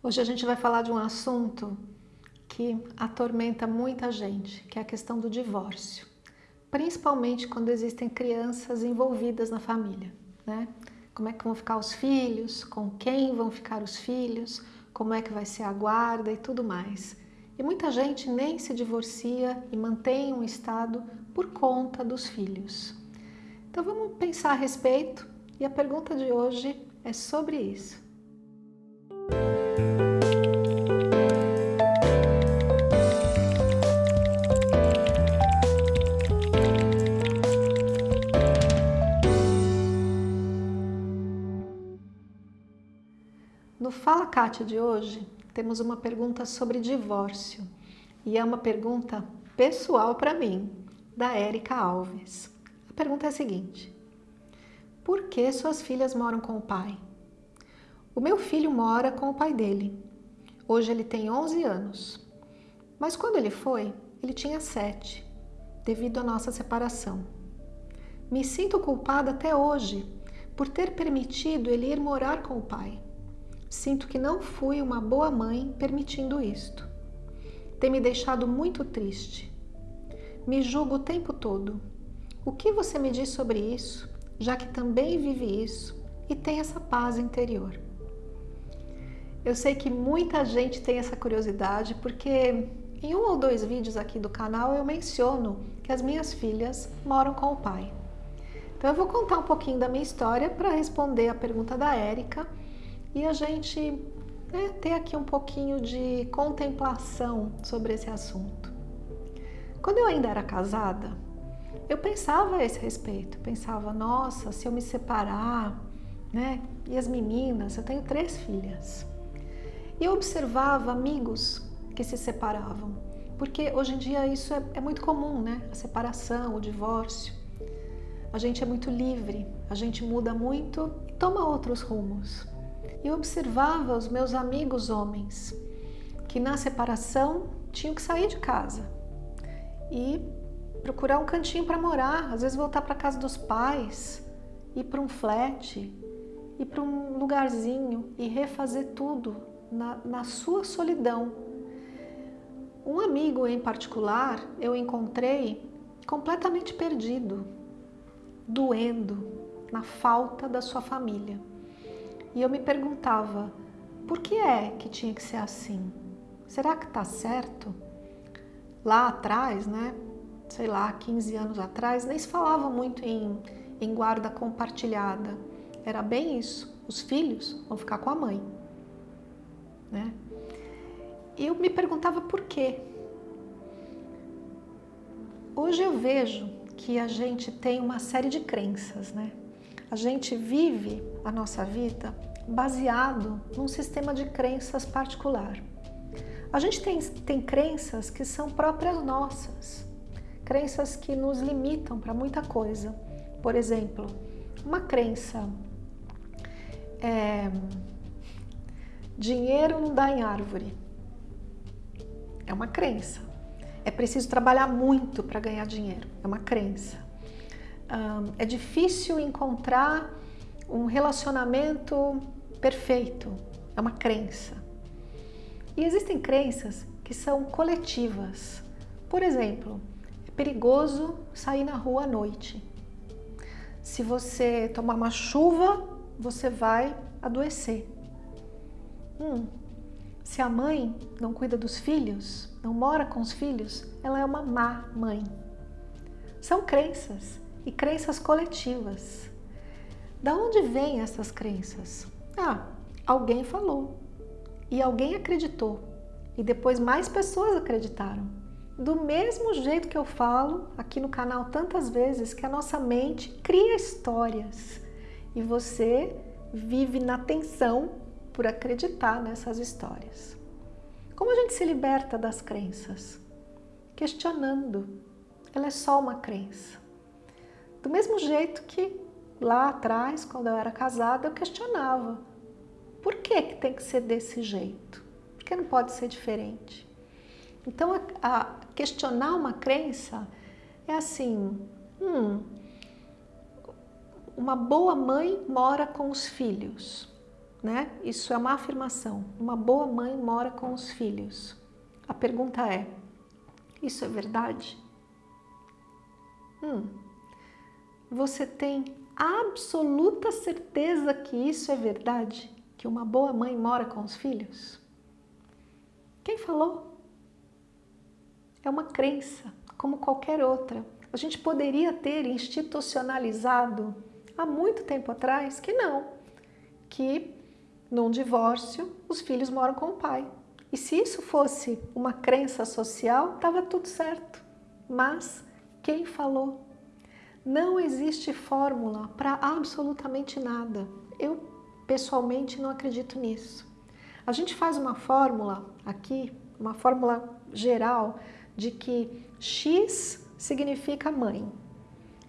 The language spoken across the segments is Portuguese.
Hoje a gente vai falar de um assunto que atormenta muita gente, que é a questão do divórcio. Principalmente quando existem crianças envolvidas na família, né? Como é que vão ficar os filhos, com quem vão ficar os filhos, como é que vai ser a guarda e tudo mais. E muita gente nem se divorcia e mantém um estado por conta dos filhos. Então vamos pensar a respeito e a pergunta de hoje é sobre isso. Kátia de hoje, temos uma pergunta sobre divórcio. E é uma pergunta pessoal para mim, da Érica Alves. A pergunta é a seguinte. Por que suas filhas moram com o pai? O meu filho mora com o pai dele. Hoje ele tem 11 anos. Mas quando ele foi, ele tinha 7, devido à nossa separação. Me sinto culpada até hoje por ter permitido ele ir morar com o pai. Sinto que não fui uma boa mãe permitindo isto. Tem me deixado muito triste. Me julgo o tempo todo. O que você me diz sobre isso, já que também vive isso e tem essa paz interior? Eu sei que muita gente tem essa curiosidade porque em um ou dois vídeos aqui do canal eu menciono que as minhas filhas moram com o pai. Então eu vou contar um pouquinho da minha história para responder a pergunta da Érica e a gente né, ter aqui um pouquinho de contemplação sobre esse assunto. Quando eu ainda era casada, eu pensava a esse respeito, pensava, nossa, se eu me separar, né? E as meninas, eu tenho três filhas. E eu observava amigos que se separavam, porque hoje em dia isso é, é muito comum, né? A separação, o divórcio. A gente é muito livre, a gente muda muito e toma outros rumos. Eu observava os meus amigos homens, que na separação tinham que sair de casa e procurar um cantinho para morar, às vezes voltar para casa dos pais, ir para um flat, ir para um lugarzinho e refazer tudo na, na sua solidão. Um amigo em particular eu encontrei completamente perdido, doendo na falta da sua família. E eu me perguntava, por que é que tinha que ser assim? Será que está certo? Lá atrás, né? Sei lá, 15 anos atrás, nem se falava muito em, em guarda compartilhada. Era bem isso. Os filhos vão ficar com a mãe né? E eu me perguntava por quê. Hoje eu vejo que a gente tem uma série de crenças, né? A gente vive a nossa vida baseado num sistema de crenças particular. A gente tem, tem crenças que são próprias nossas, crenças que nos limitam para muita coisa. Por exemplo, uma crença é, Dinheiro não dá em árvore. É uma crença. É preciso trabalhar muito para ganhar dinheiro. É uma crença. é difícil encontrar um relacionamento perfeito. É uma crença. E existem crenças que são coletivas. Por exemplo, é perigoso sair na rua à noite. Se você tomar uma chuva, você vai adoecer. Hum, se a mãe não cuida dos filhos, não mora com os filhos, ela é uma má mãe. São crenças e crenças coletivas. Da onde vêm essas crenças? Ah, alguém falou e alguém acreditou e depois mais pessoas acreditaram. Do mesmo jeito que eu falo aqui no canal tantas vezes que a nossa mente cria histórias e você vive na tensão por acreditar nessas histórias. Como a gente se liberta das crenças? Questionando. Ela é só uma crença. Do mesmo jeito que lá atrás, quando eu era casada, eu questionava. Por que, que tem que ser desse jeito? Por que não pode ser diferente? Então, a, a questionar uma crença é assim, hum, uma boa mãe mora com os filhos né? Isso é uma afirmação. Uma boa mãe mora com os filhos. A pergunta é: isso é verdade? Hum, você tem absoluta certeza que isso é verdade? Que uma boa mãe mora com os filhos? Quem falou? É uma crença, como qualquer outra. A gente poderia ter institucionalizado há muito tempo atrás que não, que num divórcio os filhos moram com o pai. E se isso fosse uma crença social, estava tudo certo. Mas quem falou? Não existe fórmula para absolutamente nada. Eu, pessoalmente, não acredito nisso. A gente faz uma fórmula aqui, uma fórmula geral, de que X significa mãe,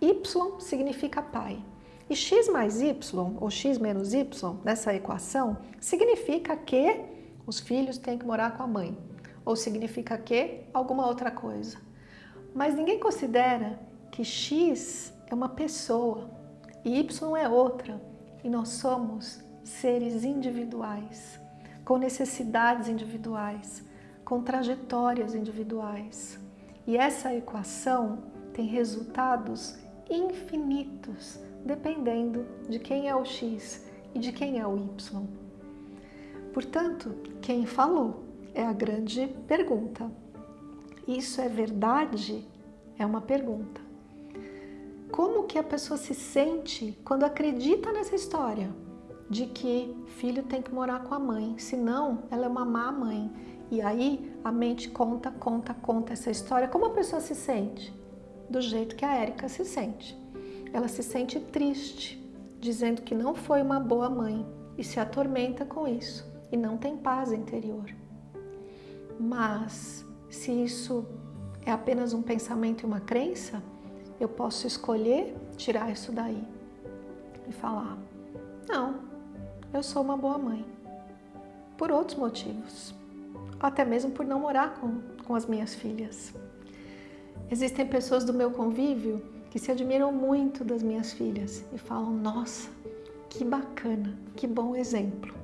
Y significa pai. E x mais y, ou x menos y, nessa equação, significa que os filhos têm que morar com a mãe. Ou significa que alguma outra coisa. Mas ninguém considera que x é uma pessoa e y é outra. E nós somos seres individuais, com necessidades individuais, com trajetórias individuais. E essa equação tem resultados infinitos, dependendo de quem é o x e de quem é o y. Portanto, quem falou é a grande pergunta. Isso é verdade? É uma pergunta. Como que a pessoa se sente quando acredita nessa história de que filho tem que morar com a mãe, senão ela é uma má mãe. E aí a mente conta, conta, conta essa história. Como a pessoa se sente? Do jeito que a Érica se sente. Ela se sente triste, dizendo que não foi uma boa mãe e se atormenta com isso e não tem paz interior. Mas se isso é apenas um pensamento e uma crença, eu posso escolher tirar isso daí e falar: não, eu sou uma boa mãe, por outros motivos, até mesmo por não morar com, com as minhas filhas. Existem pessoas do meu convívio que se admiram muito das minhas filhas e falam: nossa, que bacana, que bom exemplo.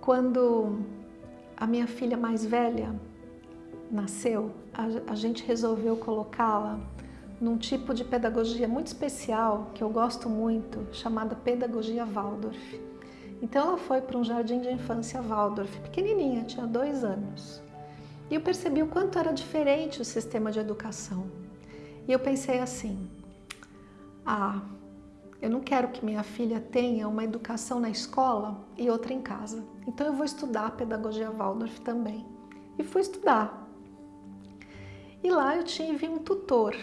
Quando a minha filha mais velha nasceu, a, a gente resolveu colocá-la num tipo de pedagogia muito especial que eu gosto muito, chamada Pedagogia Waldorf. Então ela foi para um jardim de infância Waldorf, pequenininha, tinha dois anos. E eu percebi o quanto era diferente o sistema de educação. E eu pensei assim, ah, eu não quero que minha filha tenha uma educação na escola e outra em casa. Então eu vou estudar a pedagogia Waldorf também. E fui estudar. E lá eu tive um tutor,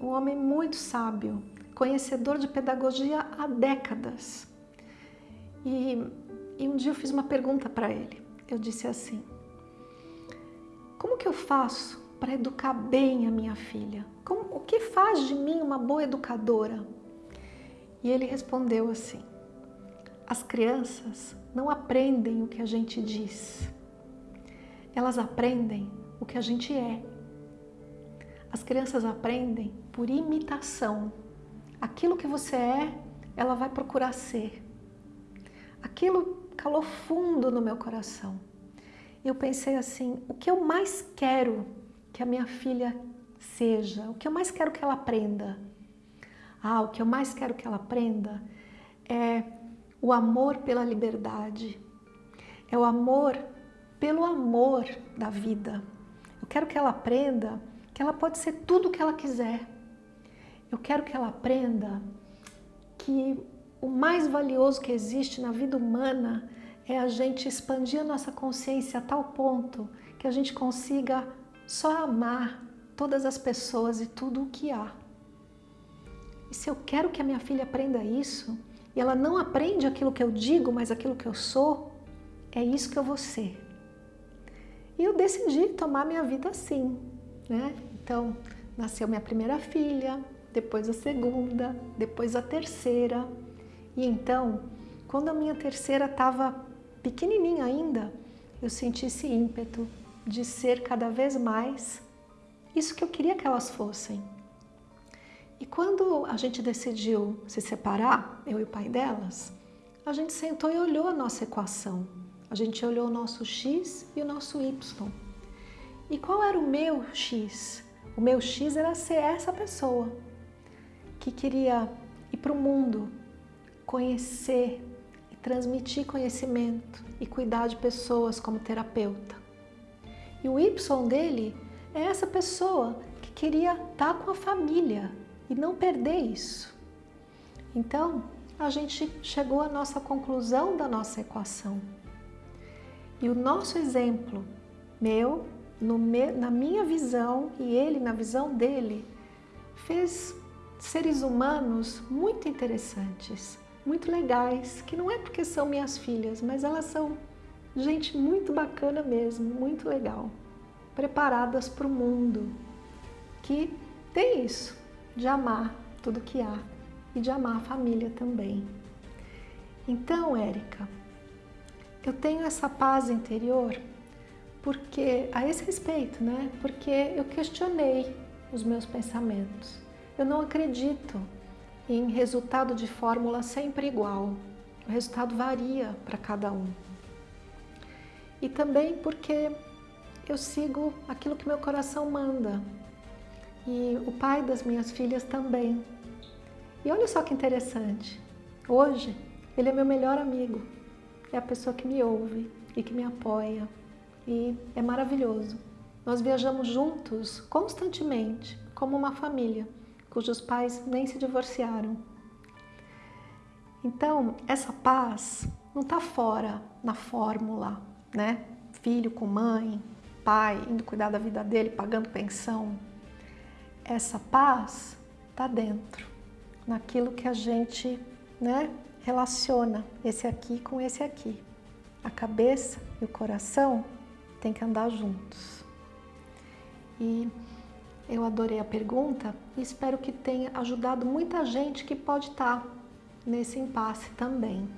um homem muito sábio, conhecedor de pedagogia há décadas. E, e um dia eu fiz uma pergunta para ele. Eu disse assim, como que eu faço para educar bem a minha filha? Como, o que faz de mim uma boa educadora? E ele respondeu assim, as crianças não aprendem o que a gente diz, elas aprendem o que a gente é. As crianças aprendem por imitação. Aquilo que você é, ela vai procurar ser. Aquilo calou fundo no meu coração. Eu pensei assim, o que eu mais quero que a minha filha seja, o que eu mais quero que ela aprenda? Ah, o que eu mais quero que ela aprenda é o amor pela liberdade, é o amor pelo amor da vida. Eu quero que ela aprenda que ela pode ser tudo o que ela quiser. Eu quero que ela aprenda que o mais valioso que existe na vida humana é a gente expandir a nossa consciência a tal ponto que a gente consiga só amar todas as pessoas e tudo o que há. E se eu quero que a minha filha aprenda isso, e ela não aprende aquilo que eu digo, mas aquilo que eu sou, é isso que eu vou ser. E eu decidi tomar minha vida assim, né? Então, nasceu minha primeira filha, depois a segunda, depois a terceira. E então, quando a minha terceira estava pequenininha ainda, eu senti esse ímpeto de ser cada vez mais isso que eu queria que elas fossem. E quando a gente decidiu se separar, eu e o pai delas, a gente sentou e olhou a nossa equação. A gente olhou o nosso x e o nosso y. E qual era o meu x? O meu x era ser essa pessoa que queria ir para o mundo, conhecer e transmitir conhecimento e cuidar de pessoas como terapeuta. E o Y dele é essa pessoa que queria estar com a família e não perder isso. Então, a gente chegou à nossa conclusão da nossa equação. E o nosso exemplo, meu, me, na minha visão e ele na visão dele, fez seres humanos muito interessantes, muito legais, que não é porque são minhas filhas, mas elas são gente muito bacana mesmo, muito legal, preparadas para o mundo, que tem isso, de amar tudo que há e de amar a família também. Então, Érica, eu tenho essa paz interior porque a esse respeito, né? Porque eu questionei os meus pensamentos. Eu não acredito em resultado de fórmula sempre igual. O resultado varia para cada um. E também porque eu sigo aquilo que meu coração manda. E o pai das minhas filhas também. E olha só que interessante. Hoje, ele é meu melhor amigo. É a pessoa que me ouve e que me apoia. E é maravilhoso. Nós viajamos juntos constantemente, como uma família cujos pais nem se divorciaram. Então, essa paz não está fora na fórmula, né? Filho com mãe, pai, indo cuidar da vida dele, pagando pensão. Essa paz está dentro, naquilo que a gente né, relaciona esse aqui com esse aqui. A cabeça e o coração têm que andar juntos. E eu adorei a pergunta e espero que tenha ajudado muita gente que pode estar nesse impasse também.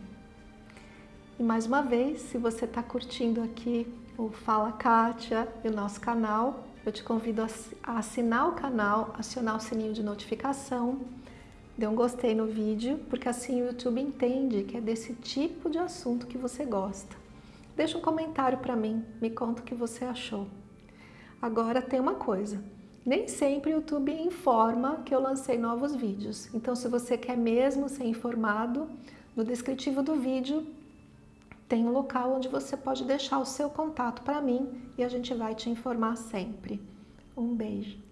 E mais uma vez, se você está curtindo aqui o Fala Kátia e o nosso canal, eu te convido a assinar o canal, acionar o sininho de notificação, dê um gostei no vídeo, porque assim o YouTube entende que é desse tipo de assunto que você gosta. Deixa um comentário para mim, me conta o que você achou. Agora tem uma coisa, nem sempre o YouTube informa que eu lancei novos vídeos. Então, se você quer mesmo ser informado, no descritivo do vídeo tem um local onde você pode deixar o seu contato para mim e a gente vai te informar sempre. Um beijo!